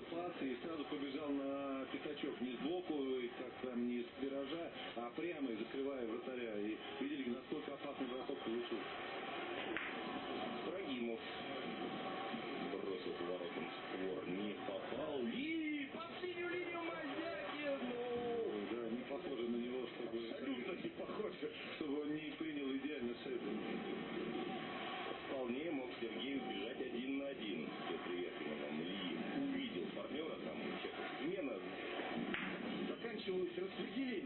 взял пас и сразу побежал на пятачок. Не сбоку, как там, не с виража, а прямо и закрывая вратаря. И видели, насколько опасный бросок получился. Ибрагимов бросил поворотом створ, не попал. И под синюю линию Мазякин! Ну, Да, не похоже на него, чтобы... Абсолютно не похоже. Заканчивалось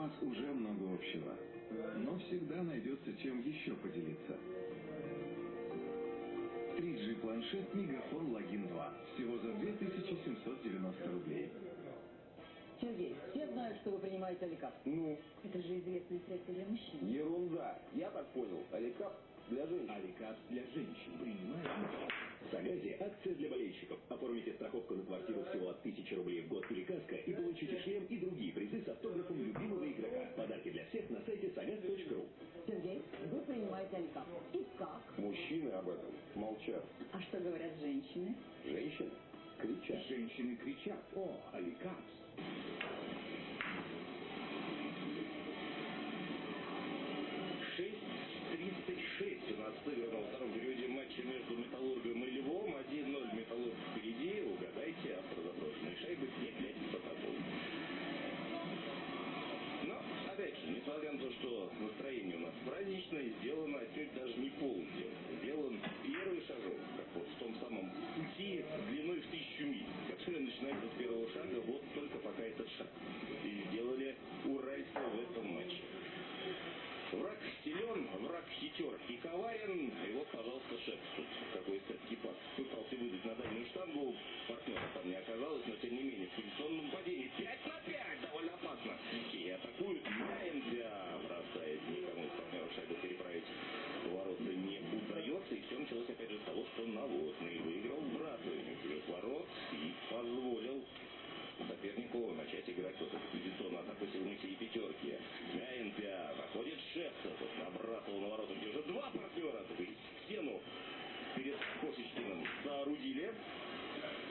вас уже много общего, но всегда найдется чем еще поделиться. 3G планшет Мегафон Логин 2. Всего за 2790 рублей. Сергей, все знают, что вы принимаете Аликап. Ну, Это же известное средство для мужчин. ерунда. Я так понял. Аликап для женщин. Аликап для женщин. Принимает. Акция для болельщиков. Оформите страховку на квартиру всего от 1000 рублей в год или каска и получите шлем и другие призы с автографом любимого игрока. Подарки для всех на сайте sagaz.ru. Сергей, вы принимаете Аликап. И как? Мужчины об этом молчат. А что говорят женщины? Женщины кричат. Женщины кричат. О, Аликапс. семьи. Отсюда начинать вот с первого шага, вот только пока этот шаг. И сделали уральцы в этом матче. Враг силен, враг хитер и коварен. А и вот, пожалуйста, шеф, какой-то пас. Пытался выдать на дальнюю штангу, партнера там не оказалось, но тем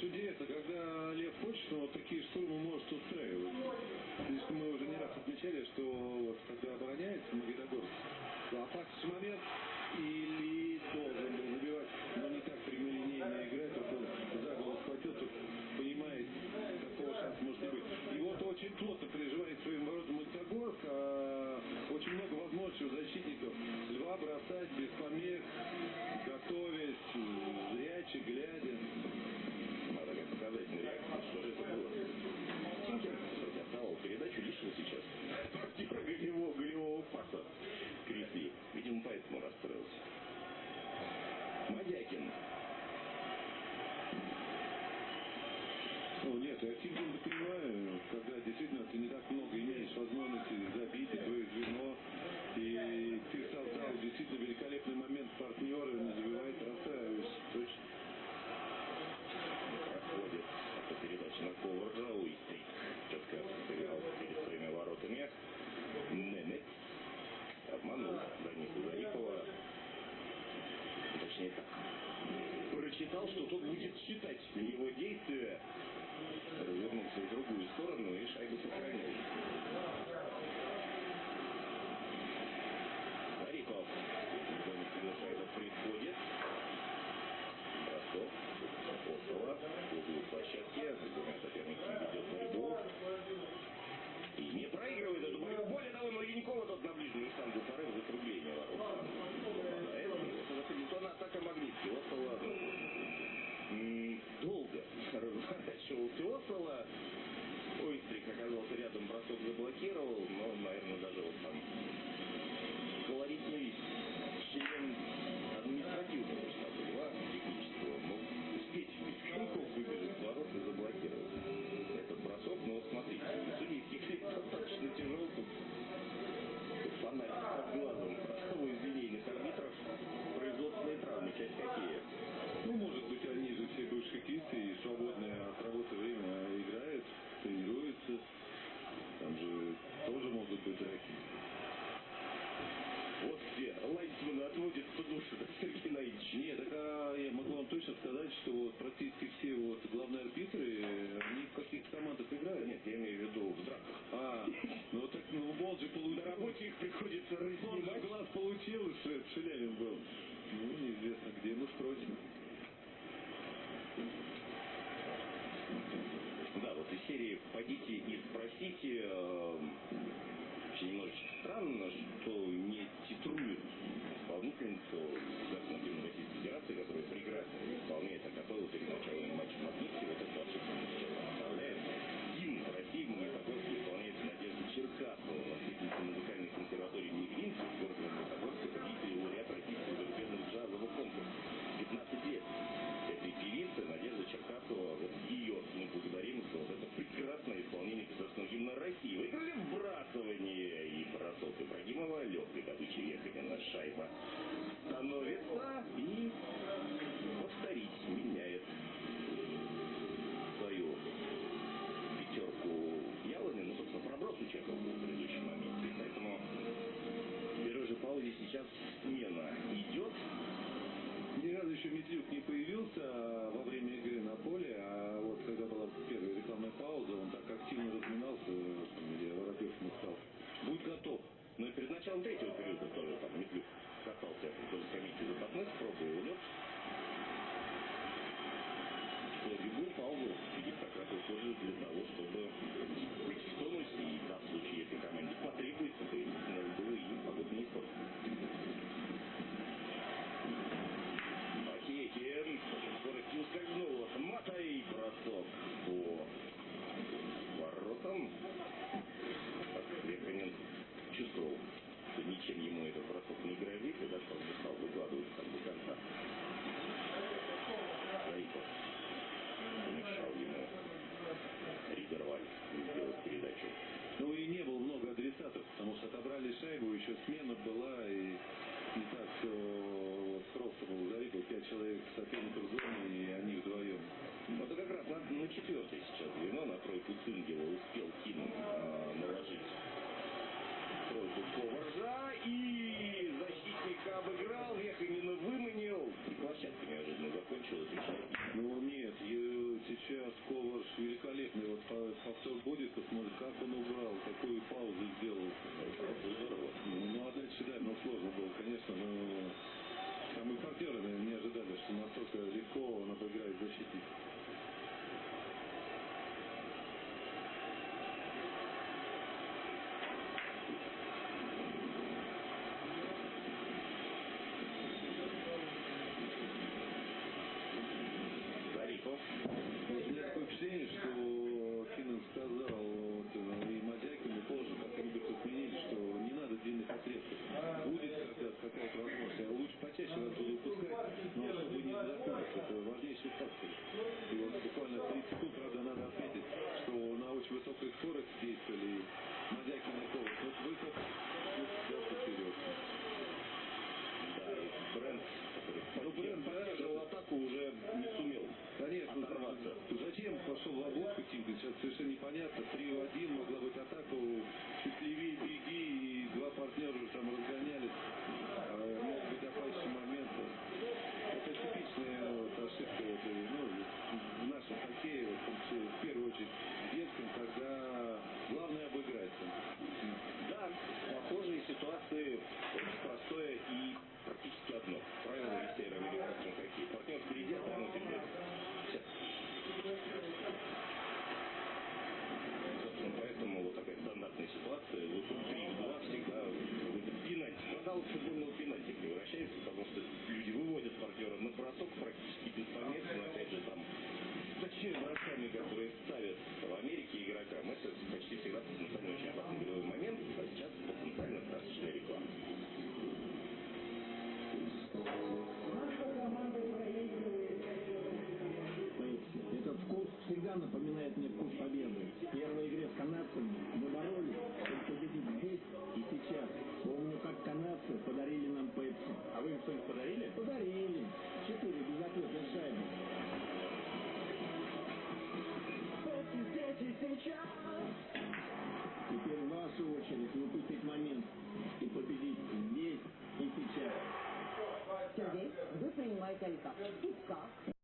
Сути, это когда Прочитал, что тот будет считать его действия. Развернулся в другую сторону и шайбу сохранил. Зарипов. Когда шайба приходит. Бросок. Апостола. В углу площадки. С двумя соперниками ведет борьбу. И не проигрывает эту борьбу. Более того, Маленькова тот на ближнюю штангу порыв закругления ворот. Попадает. И вот уже Хабитона атака Магнитки. Осола м, долго Осола. Ойстрик оказался рядом, бросок заблокировал, но, наверное, даже лайнсманы отводят подушку, да, Сергей Геннадьевич. Нет, так а я могу вам точно сказать, что вот практически все вот главные арбитры, они в каких командах играют. Нет, я имею в виду в драках. А, ну так, ну Бол же получил. На работе их приходится Он же глаз получил, Шелявин был. Ну, неизвестно где, ну спросим. Да, паузе сейчас смена идет. Ни разу еще Медлюк не появился во время игры на поле, а вот когда была первая рекламная пауза, он так активно разминался, где Воробьев ему сказал, будь готов. Но и перед началом третьего периода тоже там Медлюк катался вдоль скамейки запасных, пробовал лед. Что любую паузу Филипп как раз использует для того, чтобы На четвертое сейчас звено на тройку Цингела успел Ким э, наложить тройку Коваржа и защитник обыграл, Веханина выманил, и площадка неожиданно закончилась. Ну нет, сейчас Коварж великолепный, вот повтор будет, посмотрим, как он убрал, какую паузу сделал. Ну, здорово. пошел в облако сейчас совершенно непонятно. 3 в 1 могла быть атака, петлеви, беги, и два партнера уже там разгоняют.